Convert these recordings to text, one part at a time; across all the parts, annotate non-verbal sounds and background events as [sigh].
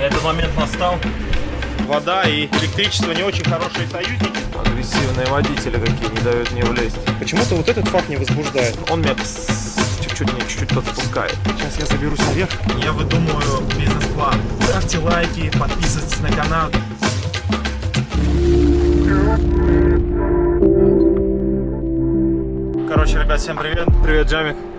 Этот момент настал. Вода и электричество не очень хорошие союзники. Агрессивные водители какие, не дают мне влезть. Почему-то вот этот факт не возбуждает. Он меня чуть-чуть, не чуть-чуть подспускает. Сейчас я заберусь наверх. Я выдумываю бизнес-план. Ставьте лайки, подписывайтесь на канал. Короче, ребят, всем привет. Привет, Джамик.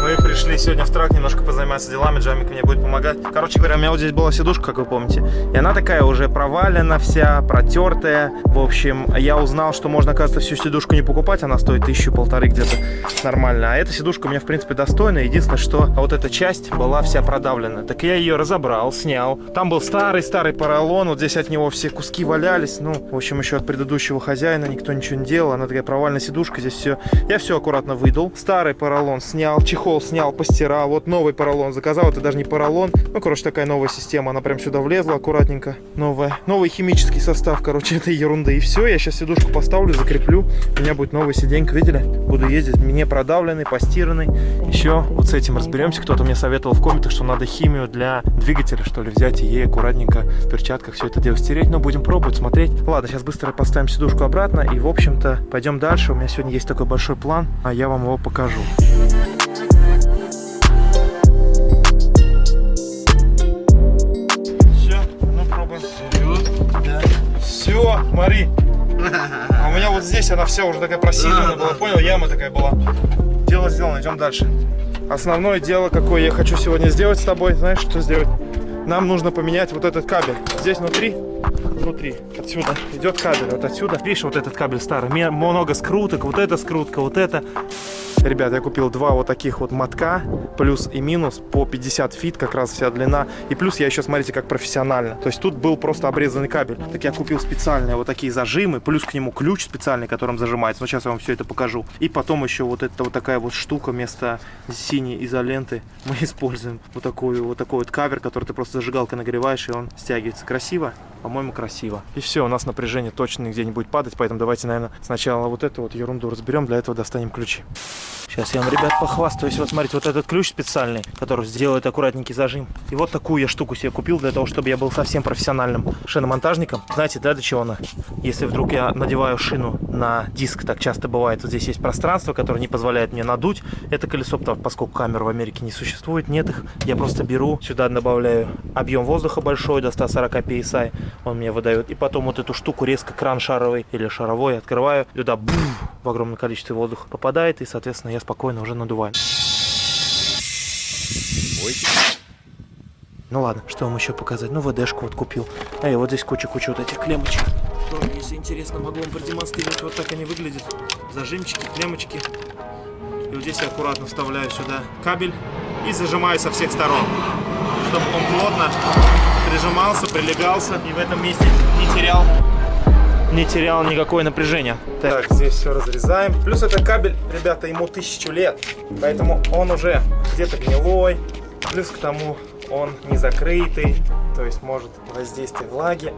Мы пришли сегодня в трак немножко позаниматься делами, Джамик мне будет помогать. Короче говоря, у меня вот здесь была сидушка, как вы помните. И она такая уже провалена вся, протертая. В общем, я узнал, что можно, оказывается, всю сидушку не покупать. Она стоит тысячу полторы где-то нормально. А эта сидушка у меня, в принципе, достойная. Единственное, что вот эта часть была вся продавлена. Так я ее разобрал, снял. Там был старый-старый поролон. Вот здесь от него все куски валялись. Ну, в общем, еще от предыдущего хозяина никто ничего не делал. Она такая провальная сидушка. Здесь все. Я все аккуратно выдал. Старый поролон снял, чехол снял, постирал. Вот новый поролон заказал. Это даже не поролон. Ну, короче, такая новая система. Она прям сюда влезла аккуратненько. Новая. Новый химический состав, короче, [laughs] этой ерунды. И все. Я сейчас сидушку поставлю, закреплю. У меня будет новая сиденька, видели? Буду ездить. Мне продавленный, постиранный. Еще вот с этим разберемся. Кто-то мне советовал в комментах, что надо химию для двигателя, что ли, взять и ей аккуратненько в перчатках все это дело стереть. Но будем пробовать, смотреть. Ладно, сейчас быстро поставим сидушку обратно. И, в общем-то, пойдем дальше. У меня сегодня есть такой большой план, а я вам его покажу. Все, Смотри. А у меня вот здесь она вся уже такая просиженная была, понял? Яма такая была. Дело сделано, идем дальше. Основное дело, какое я хочу сегодня сделать с тобой, знаешь, что сделать? Нам нужно поменять вот этот кабель. Здесь внутри, внутри, отсюда идет кабель, вот отсюда. Видишь, вот этот кабель старый, много скруток, вот эта скрутка, вот это. Ребят, я купил два вот таких вот мотка, плюс и минус, по 50 feet, как раз вся длина. И плюс я еще, смотрите, как профессионально. То есть тут был просто обрезанный кабель. Так я купил специальные вот такие зажимы, плюс к нему ключ специальный, которым зажимается. Ну, сейчас я вам все это покажу. И потом еще вот эта вот такая вот штука вместо синей изоленты мы [laughs] используем. Вот такой вот такой вот кавер, который ты просто зажигалкой нагреваешь, и он стягивается. Красиво? По-моему, красиво. И все, у нас напряжение точно нигде не будет падать, поэтому давайте, наверное, сначала вот эту вот ерунду разберем, для этого достанем ключи. Сейчас я вам, ребят, похвастаюсь. Вот смотрите, вот этот ключ специальный, который сделает аккуратненький зажим. И вот такую я штуку себе купил для того, чтобы я был совсем профессиональным шиномонтажником. Знаете, да, для чего она? Если вдруг я надеваю шину на диск, так часто бывает, вот здесь есть пространство, которое не позволяет мне надуть это колесо, поскольку камер в Америке не существует, нет их. Я просто беру, сюда добавляю объем воздуха большой, до 140 psi, он мне выдает. И потом вот эту штуку резко кран шаровый или шаровой открываю, туда буф, в огромном количестве воздуха попадает, и, соответственно, я спокойно уже надуваю. Ну ладно, что вам еще показать? Ну, ВДшку вот купил. Эй, вот здесь куча-куча вот этих клемочек. Тоже, если интересно, могу вам продемонстрировать. Вот так они выглядят. Зажимчики, клемочки. И вот здесь я аккуратно вставляю сюда кабель и зажимаю со всех сторон, чтобы он плотно прижимался, прилегался и в этом месте не терял не терял никакое напряжение. Так, здесь все разрезаем. Плюс это кабель, ребята, ему тысячу лет, поэтому он уже где-то гнилой. Плюс к тому он не закрытый, то есть может воздействие влаги.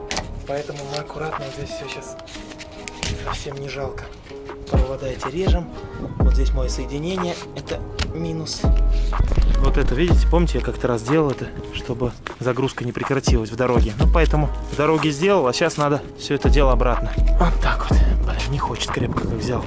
Поэтому мы аккуратно здесь все сейчас совсем не жалко. Провода эти режем. Вот здесь мое соединение. Это минус. Вот это, видите, помните, я как-то раз делал это, чтобы загрузка не прекратилась в дороге. Ну, поэтому в дороге сделал, а сейчас надо все это дело обратно. Вот так вот. Блин, не хочет крепко, как взял.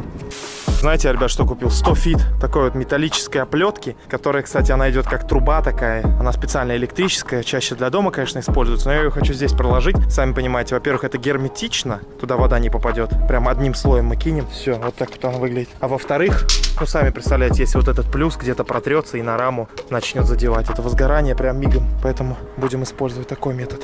Знаете, ребят, что купил? 100 фит такой вот металлической оплетки, которая, кстати, она идет как труба такая. Она специально электрическая, чаще для дома, конечно, используется, но я ее хочу здесь проложить. Сами понимаете, во-первых, это герметично, туда вода не попадет. Прям одним слоем мы кинем. Все, вот так вот она выглядит. А во-вторых, ну, сами представляете, если вот этот плюс где-то протрется и на раму начнет задевать. Это возгорание прям мигом. Поэтому будем использовать такой метод.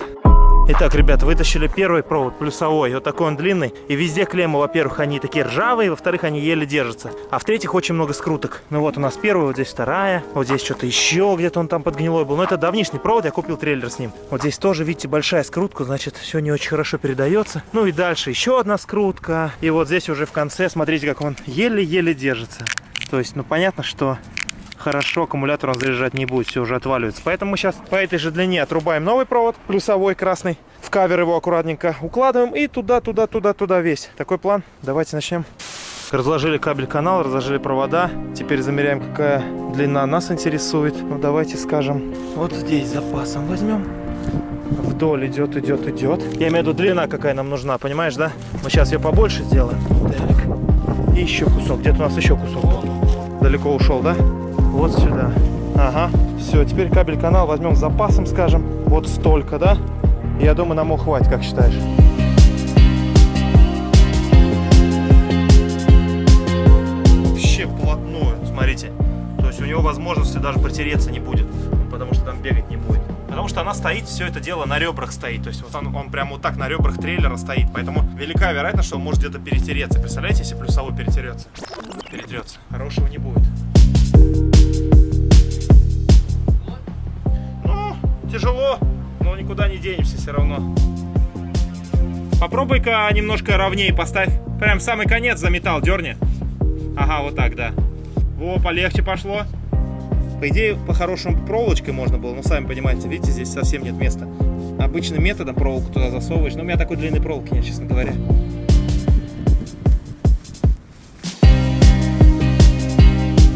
Итак, ребят, вытащили первый провод плюсовой, вот такой он длинный. И везде клеммы, во-первых, они такие ржавые, во-вторых, они еле держатся. А в-третьих, очень много скруток. Ну вот у нас первый, вот здесь вторая, вот здесь что-то еще, где-то он там под гнилой был. Но это давнишний провод, я купил трейлер с ним. Вот здесь тоже, видите, большая скрутка, значит, все не очень хорошо передается. Ну и дальше еще одна скрутка. И вот здесь уже в конце, смотрите, как он еле-еле держится. То есть, ну понятно, что хорошо аккумулятор он заряжать не будет, все уже отваливается. Поэтому мы сейчас по этой же длине отрубаем новый провод, плюсовой красный, в кавер его аккуратненько укладываем и туда, туда, туда, туда весь. Такой план. Давайте начнем. Разложили кабель канал, разложили провода. Теперь замеряем, какая длина нас интересует. Ну давайте скажем, вот здесь запасом возьмем. вдоль идет, идет, идет. Я имею в виду длина, какая нам нужна, понимаешь, да? Мы сейчас ее побольше сделаем. Так. И еще кусок. Где-то у нас еще кусок. Далеко ушел, да? Вот сюда. Ага. Все, теперь кабель-канал возьмем с запасом, скажем. Вот столько, да? Я думаю, нам его как считаешь? Вообще вплотную, смотрите. То есть у него возможности даже протереться не будет, потому что там бегать не будет. Потому что она стоит, все это дело на ребрах стоит. То есть вот он, он прямо вот так на ребрах трейлера стоит. Поэтому велика вероятность, что он может где-то перетереться. Представляете, если плюсовой перетерется? Перетрется. Хорошего не будет. Тяжело, но никуда не денемся все равно. Попробуй-ка немножко ровнее поставь. Прям самый конец за металл дерни. Ага, вот так, да. Во, полегче пошло. По идее, по-хорошему проволочкой можно было, но сами понимаете, видите, здесь совсем нет места. Обычным методом проволоку туда засовываешь, но у меня такой длинной проволоки нет, честно говоря.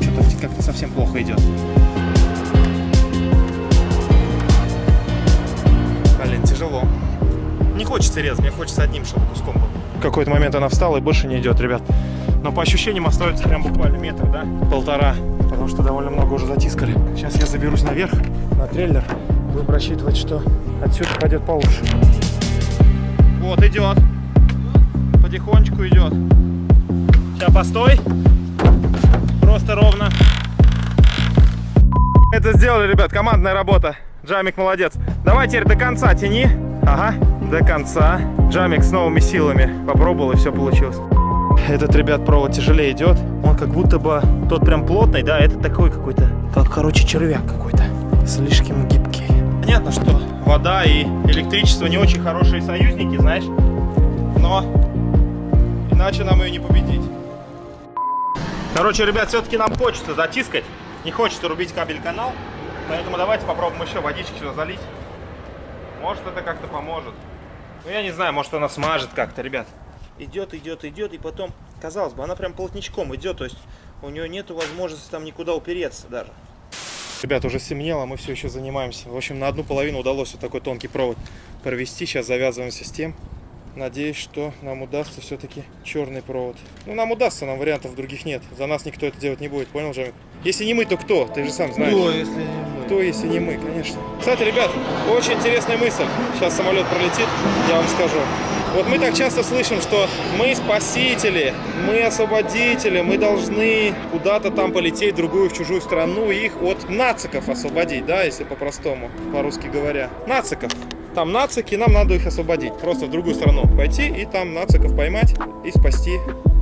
Что-то как-то совсем плохо идет. Хочется резать, мне хочется одним, чтобы куском был. В какой-то момент она встала и больше не идет, ребят. Но по ощущениям остается прям буквально метр, да? Полтора. Потому что довольно много уже затискали. Сейчас я заберусь наверх, на трейлер. Будем рассчитывать, что отсюда пойдет получше. Вот, идет. Потихонечку идет. Сейчас постой. Просто ровно. Это сделали, ребят, командная работа. Джамик молодец. Давай теперь до конца тяни. Ага, до конца. Джамик с новыми силами попробовал и все получилось. Этот, ребят, провод тяжелее идет. Он как будто бы тот прям плотный, да, это такой какой-то, как, короче, червяк какой-то. Слишком гибкий. Понятно, что вода и электричество не очень хорошие союзники, знаешь. Но иначе нам ее не победить. Короче, ребят, все-таки нам хочется затискать. Не хочется рубить кабель-канал. Поэтому давайте попробуем еще водички сюда залить. Может, это как-то поможет. Ну, я не знаю, может, она смажет как-то, ребят идет, идет, идет, и потом, казалось бы, она прям плотничком идет, то есть у нее нет возможности там никуда упереться даже. Ребят, уже стемнело, мы все еще занимаемся. В общем, на одну половину удалось вот такой тонкий провод провести. Сейчас завязываемся с тем. Надеюсь, что нам удастся все-таки черный провод. Ну, нам удастся, нам вариантов других нет. За нас никто это делать не будет, понял, Джамик? Если не мы, то кто? Ты же сам знаешь. Кто, если не мы? Кто, если не мы, конечно. Кстати, ребят, очень интересная мысль. Сейчас самолет пролетит, я вам скажу. Вот мы так часто слышим, что мы спасители, мы освободители, мы должны куда-то там полететь в другую, в чужую страну их от нациков освободить, да, если по-простому, по-русски говоря. Нациков. Там нацики, нам надо их освободить. Просто в другую страну пойти и там нациков поймать и спасти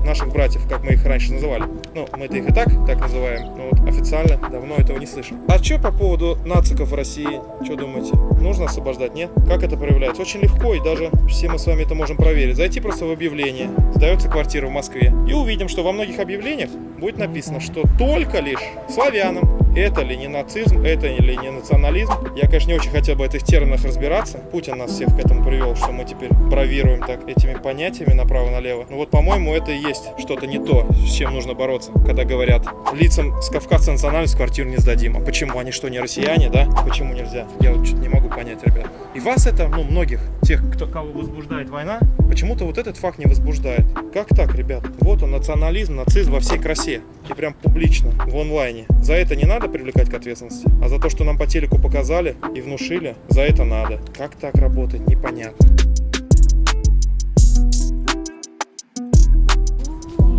наших братьев, как мы их раньше называли. Ну, мы-то их и так так называем, но вот официально давно этого не слышим. А что по поводу нациков в России? Что думаете? Нужно освобождать, нет? Как это проявляется? Очень легко, и даже все мы с вами это можем проверить. Зайти просто в объявление, сдается квартира в Москве, и увидим, что во многих объявлениях будет написано, что только лишь славянам, это ли не нацизм, это ли не национализм. Я, конечно, не очень хотел бы в этих терминах разбираться. Путин нас всех к этому привел, что мы теперь бравируем так этими понятиями направо-налево. Ну вот, по-моему, это и есть что-то не то, с чем нужно бороться, когда говорят, лицам с кавказской национальностью квартиру не сдадим. А почему? Они что, не россияне, да? Почему нельзя? Я вот что-то не могу понять, ребят. И вас это, ну, многих, тех, кто, кого возбуждает война, почему-то вот этот факт не возбуждает. Как так, ребят? Вот он, национализм, нацизм во всей красе. И прям публично, в онлайне. За это не надо привлекать к ответственности. А за то, что нам по телеку показали и внушили, за это надо. Как так работает, непонятно.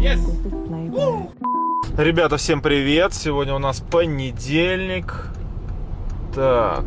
Yes. Ребята, всем привет! Сегодня у нас понедельник. Так,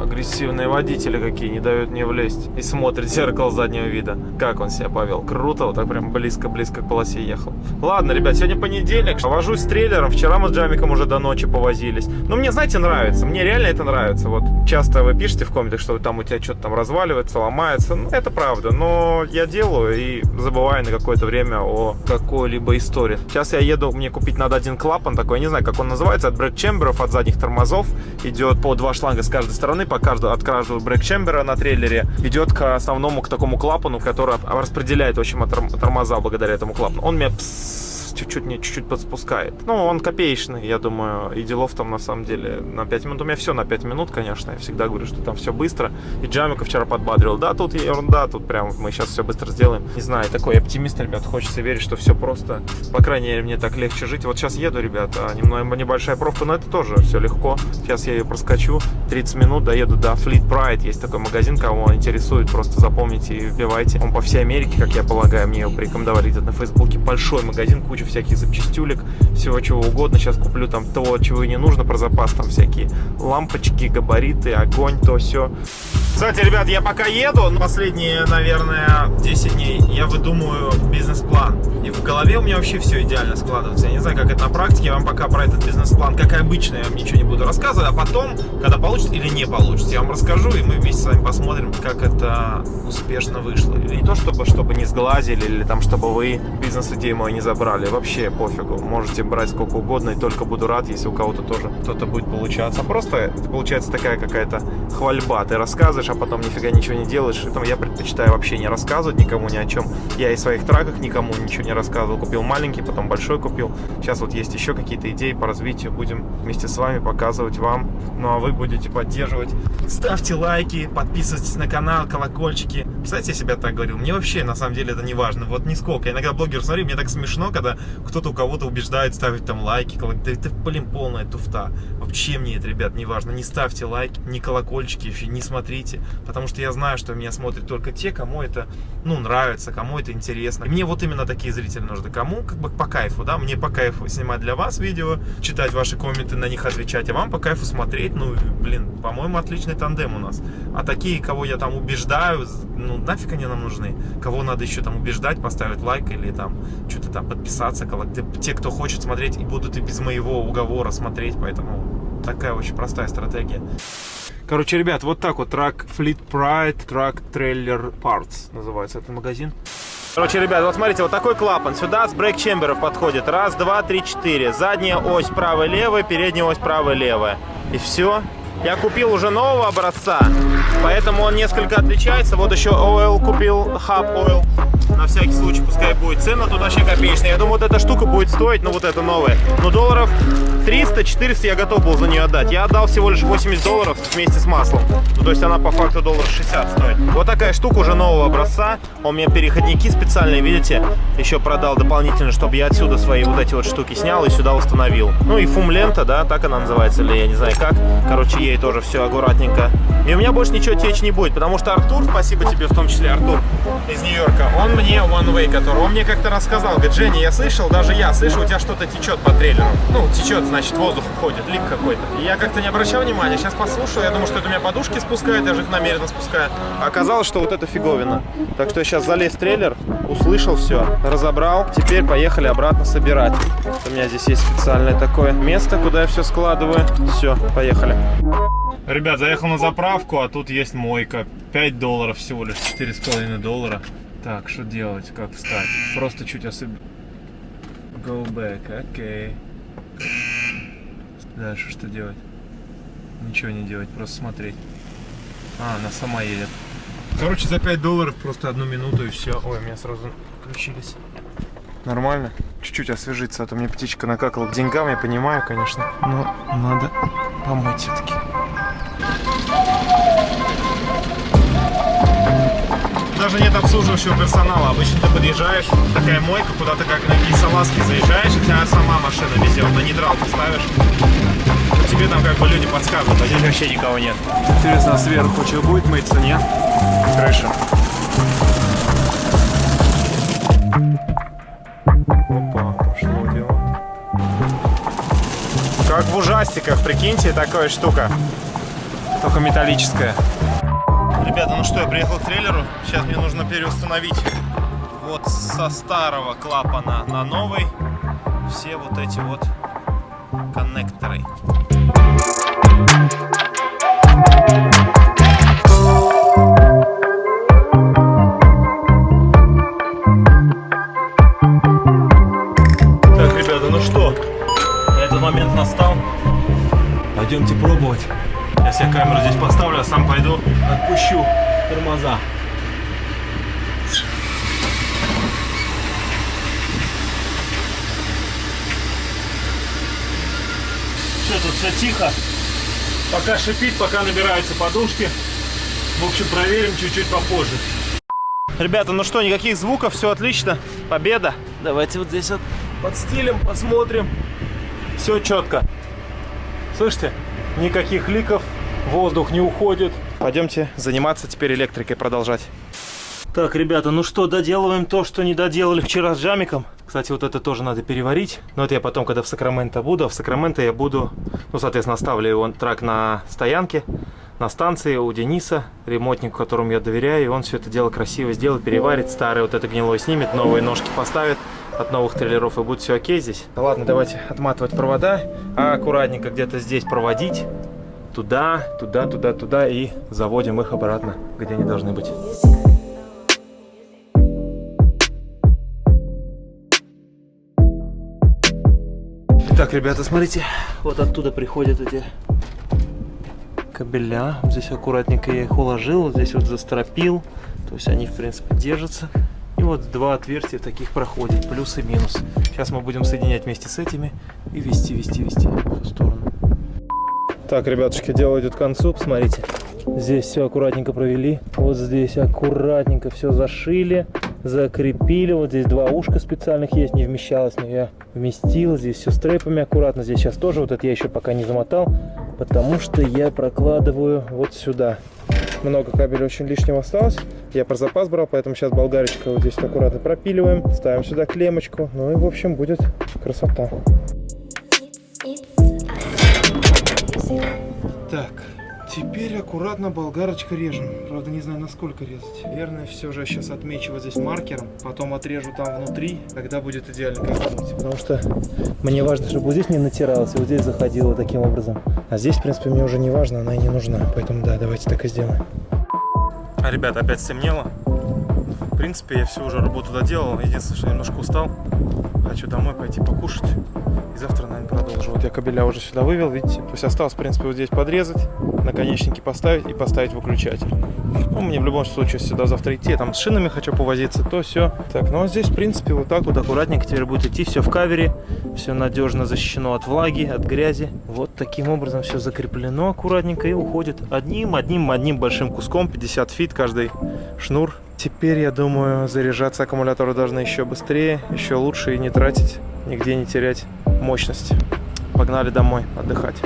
агрессивные водители какие, не дают мне влезть. И смотрит в зеркало заднего вида. Как он себя повел. Круто, вот так прям близко-близко к полосе ехал. Ладно, ребят, сегодня понедельник. Вожусь с трейлером. Вчера мы с Джамиком уже до ночи повозились. Но мне, знаете, нравится. Мне реально это нравится. Вот часто вы пишете в комментах, что там у тебя что-то там разваливается, ломается. Ну, это правда. Но я делаю и забываю на какое-то время о какой-либо истории. Сейчас я еду, мне купить надо один клапан такой, я не знаю, как он называется, от брейк-чемберов, от задних тормозов. Идет по два шланга с каждой стороны, по каждому, от каждого брейк-чембера на трейлере. Идет к основному, к такому клапану, который распределяет, в общем, тормоза благодаря этому клапану. Он чуть-чуть мне чуть-чуть подспускает. Ну, он копеечный, я думаю, и делов там на самом деле на 5 минут. У меня все на 5 минут, конечно. Я всегда говорю, что там все быстро. И Джамика вчера подбадрил. Да, тут ерунда, тут прям мы сейчас все быстро сделаем. Не знаю, такой оптимист, ребят. Хочется верить, что все просто. По крайней мере, мне так легче жить. Вот сейчас еду, ребята, немного небольшая пробка, но это тоже все легко. Сейчас я ее проскочу. 30 минут доеду до Fleet Pride. Есть такой магазин, кого интересует, просто запомните и вбивайте. Он по всей Америке, как я полагаю, мне его порекомендовали где-то на Фейсбуке. Большой магазин, куча всяких запчастюлек, всего чего угодно. Сейчас куплю там того, чего и не нужно про запас. Там всякие лампочки, габариты, огонь, то все. Кстати, ребят, я пока еду, последние, наверное, 10 дней я выдумываю бизнес-план. И в голове у меня вообще все идеально складывается. Я не знаю, как это на практике, я вам пока про этот бизнес-план, как и обычно, я вам ничего не буду рассказывать, а потом, когда получится или не получится, я вам расскажу, и мы вместе с вами посмотрим, как это успешно вышло. И не то, чтобы, чтобы не сглазили, или там, чтобы вы бизнес-идею мою не забрали, вообще пофигу. Можете брать сколько угодно, и только буду рад, если у кого-то тоже что-то будет получаться. А просто это получается такая какая-то хвальба. Ты рассказываешь, а потом нифига ничего не делаешь. Поэтому я предпочитаю вообще не рассказывать никому ни о чем. Я и в своих траках никому ничего не рассказывал. Купил маленький, потом большой купил. Сейчас вот есть еще какие-то идеи по развитию. Будем вместе с вами показывать вам. Ну а вы будете поддерживать. Ставьте лайки, подписывайтесь на канал, колокольчики. Кстати, я себя так говорил. Мне вообще на самом деле это не важно. Вот нисколько. Я иногда блогер смотрю, мне так смешно, когда кто-то у кого-то убеждает ставить там лайки. Колок... Да это, блин, полная туфта. Вообще мне это, ребят, не важно. Не ставьте лайки, ни колокольчики, вообще не смотрите потому что я знаю, что меня смотрят только те, кому это, ну, нравится, кому это интересно. И мне вот именно такие зрители нужны. Кому как бы по кайфу, да, мне по кайфу снимать для вас видео, читать ваши комменты, на них отвечать, а вам по кайфу смотреть, ну, блин, по-моему, отличный тандем у нас. А такие, кого я там убеждаю, ну, нафиг они нам нужны? Кого надо еще там убеждать, поставить лайк или там там подписаться, те, кто хочет смотреть и будут и без моего уговора смотреть, поэтому такая очень простая стратегия. Короче, ребят, вот так вот трак Fleet Pride Truck Trailer Parts называется этот магазин. Короче, ребят, вот смотрите, вот такой клапан. Сюда с брейк-чемберов подходит. Раз, два, три, четыре. Задняя ось правая-левая, передняя ось правая-левая. И все. Я купил уже нового образца, поэтому он несколько отличается. Вот еще Oil купил, Hub Oil на всякий случай, пускай будет. Цена тут вообще копеечная. Я думаю, вот эта штука будет стоить, ну вот эта новая, ну долларов 300-400 я готов был за нее отдать. Я отдал всего лишь 80 долларов вместе с маслом. Ну, то есть она по факту доллар 60 стоит. Вот такая штука уже нового образца. У меня переходники специальные, видите? Еще продал дополнительно, чтобы я отсюда свои вот эти вот штуки снял и сюда установил. Ну и фум-лента, да, так она называется, или я не знаю как. Короче, ей тоже все аккуратненько. И у меня больше ничего течь не будет, потому что Артур, спасибо тебе в том числе, Артур из Нью-Йорка, он мне One Way, который, он мне как-то рассказал, говорит, Женя, я слышал, даже я слышу, у тебя что-то течет по трейлеру. Ну, течет, значит, воздух уходит, лик какой-то. И я как-то не обращал внимания, сейчас послушал, я думаю, что это у меня подушки спускают, я же их намеренно спускаю. Оказалось, что вот это фиговина. Так что я сейчас залез в трейлер, услышал все, разобрал, теперь поехали обратно собирать. У меня здесь есть специальное такое место, куда я все складываю. Все, поехали. Ребят, заехал на заправку, а тут есть мойка. 5 долларов всего лишь, 4,5 доллара. Так, что делать, как встать? Просто чуть особенно... Go back, окей. Okay. Дальше что делать? Ничего не делать, просто смотреть. А, она сама едет. Короче, за 5 долларов просто одну минуту и все. Ой, у меня сразу включились. Нормально? Чуть-чуть освежиться, а то мне птичка накакала к деньгам, я понимаю, конечно. Но надо помыть все-таки. Даже нет обслуживающего персонала. Обычно ты подъезжаешь, такая мойка, куда-то как на салазки заезжаешь, и тебя сама машина везет, на нейтралку ставишь. Ну, тебе там как бы люди подсказывают, а здесь вообще никого нет. Интересно, а сверху что будет мыться, нет? Крыша. Опа, пошло дело. Как в ужастиках, прикиньте, такая штука. Только металлическая. Ребята, ну что, я приехал к трейлеру. Сейчас мне нужно переустановить вот со старого клапана на новый все вот эти вот коннекторы. Так, ребята, ну что, этот момент настал. Пойдемте пробовать. Сейчас я камеру здесь поставлю, а сам пойду отпущу тормоза. Все, тут все тихо. Пока шипит, пока набираются подушки. В общем, проверим чуть-чуть попозже. Ребята, ну что, никаких звуков, все отлично. Победа. Давайте вот здесь вот под стилем посмотрим. Все четко. Слышите? Никаких ликов, воздух не уходит. Пойдемте заниматься теперь электрикой, продолжать. Так, ребята, ну что, доделываем то, что не доделали вчера с джамиком. Кстати, вот это тоже надо переварить. Но это я потом, когда в Сакраменто буду. А в Сакраменто я буду, ну, соответственно, оставлю его трак на стоянке, на станции у Дениса, ремонтнику, которому я доверяю. И он все это дело красиво сделает, переварит. Старый вот это гнилой снимет, новые ножки поставит от новых трейлеров и будет все окей здесь. Ладно, давайте отматывать провода, а аккуратненько где-то здесь проводить. Туда, туда, туда, туда и заводим их обратно, где они должны быть. Итак, ребята, смотрите, вот оттуда приходят эти кабеля. Здесь аккуратненько я их уложил, здесь вот застропил. То есть они, в принципе, держатся. И вот два отверстия таких проходит, плюс и минус. Сейчас мы будем соединять вместе с этими и вести, вести, вести в ту сторону. Так, ребятушки, дело идет к концу, посмотрите. Здесь все аккуратненько провели. Вот здесь аккуратненько все зашили, закрепили. Вот здесь два ушка специальных есть, не вмещалось, но я вместил. Здесь все стрейпами аккуратно. Здесь сейчас тоже вот это я еще пока не замотал, потому что я прокладываю вот сюда. Много кабеля очень лишнего осталось. Я про запас брал, поэтому сейчас болгарочка вот здесь аккуратно пропиливаем. Ставим сюда клемочку. Ну и, в общем, будет красота. Так, теперь аккуратно болгарочка режем. Правда, не знаю, насколько резать. Наверное, все же сейчас отмечу вот здесь маркером. Потом отрежу там внутри, когда будет идеально кайфануть. Потому что мне важно, чтобы вот здесь не натиралось, и вот здесь заходило таким образом. А здесь, в принципе, мне уже не важно, она и не нужна. Поэтому, да, давайте так и сделаем. А, ребята, опять стемнело. В принципе, я всю уже работу доделал. Единственное, что немножко устал. Хочу домой пойти покушать. И завтра, продолжу. Вот я кабеля уже сюда вывел, видите? То есть осталось, в принципе, вот здесь подрезать, наконечники поставить и поставить выключатель. Ну, мне в любом случае сюда завтра идти. Я там с шинами хочу повозиться, то все. Так, ну а здесь, в принципе, вот так вот аккуратненько теперь будет идти. Все в кавере. Все надежно защищено от влаги, от грязи. Вот таким образом все закреплено аккуратненько и уходит одним, одним, одним большим куском. 50 фит каждый шнур. Теперь, я думаю, заряжаться аккумуляторы должны еще быстрее, еще лучше и не тратить, нигде не терять мощности. Погнали домой отдыхать.